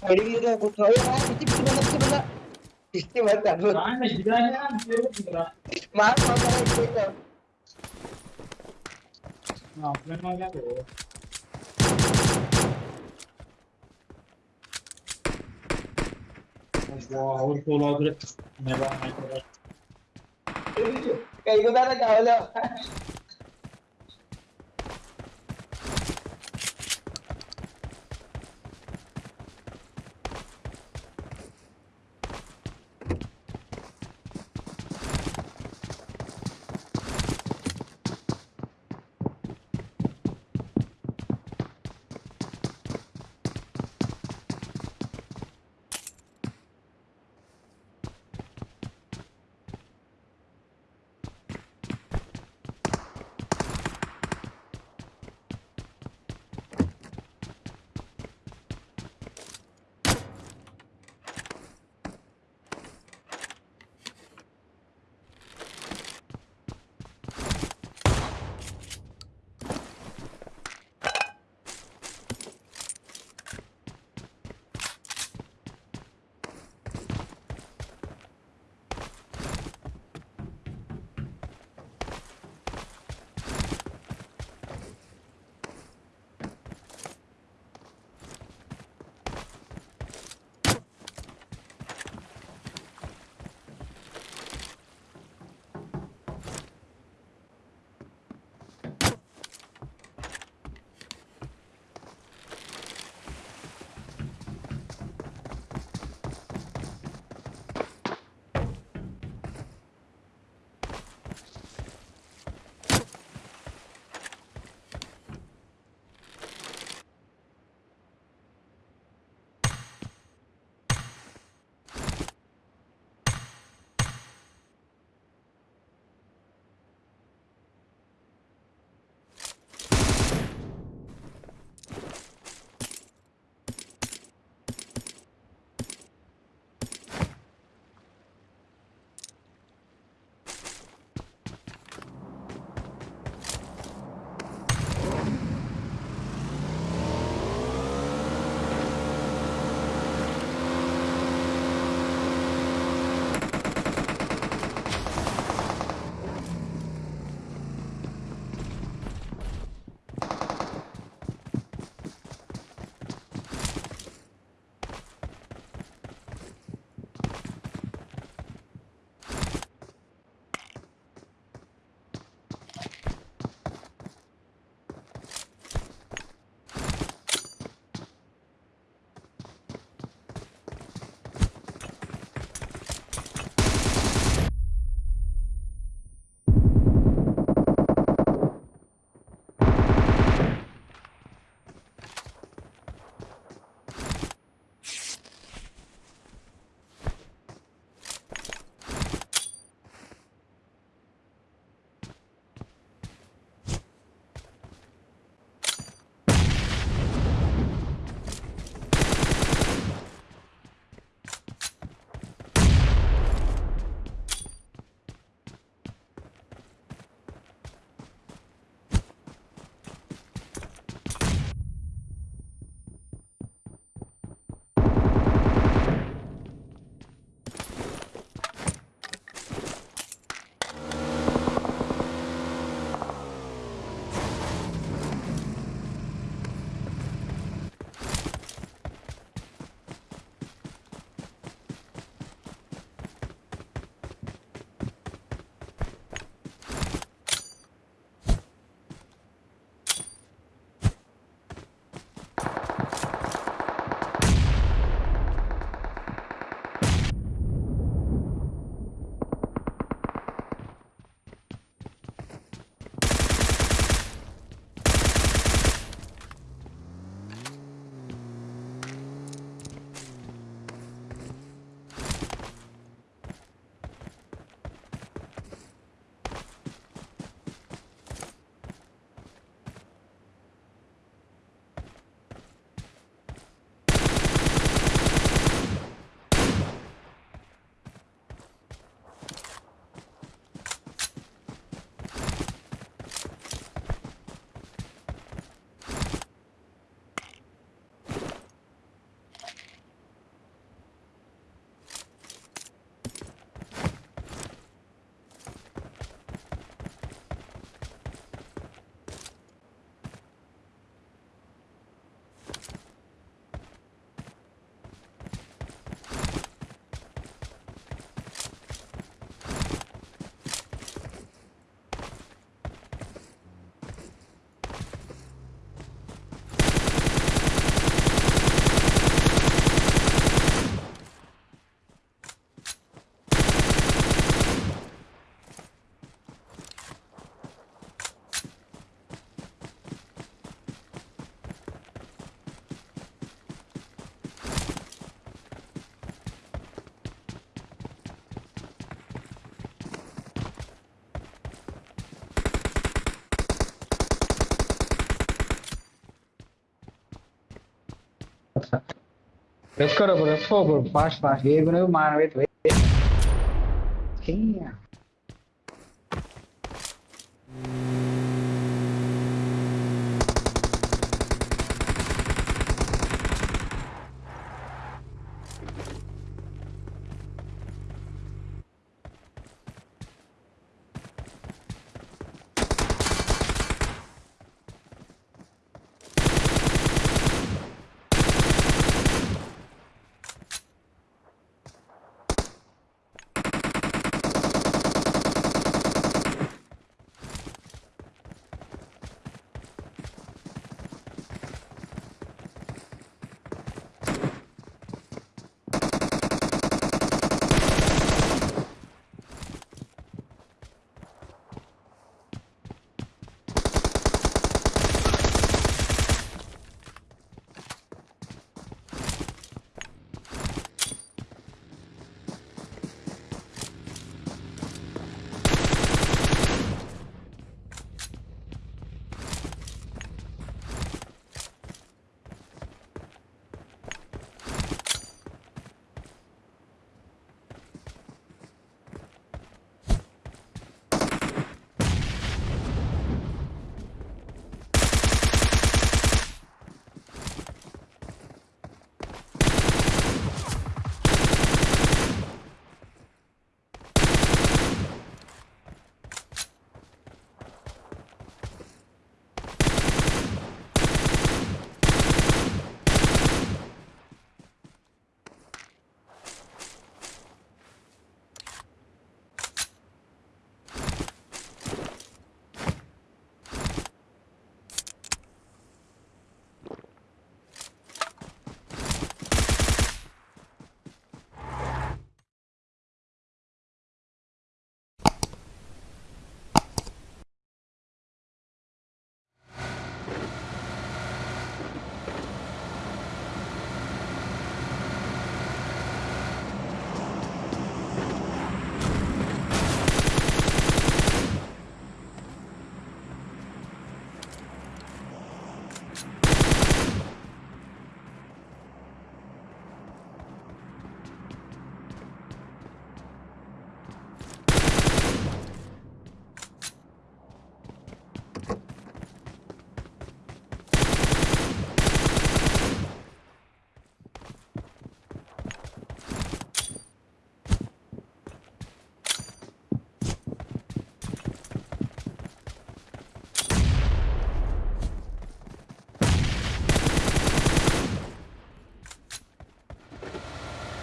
Pwede dito, kung tayo na, hindi bisa na bisa na. Hindi ba tanong? Saan na gila niya? Pero gila. Mahal mo na rin dito. Ah, plan mga gato. Wow, solo agad. Never mind. Kayo ko na nag-awala. Let's go, bro. Let's go, bro. Fast, fast. We're going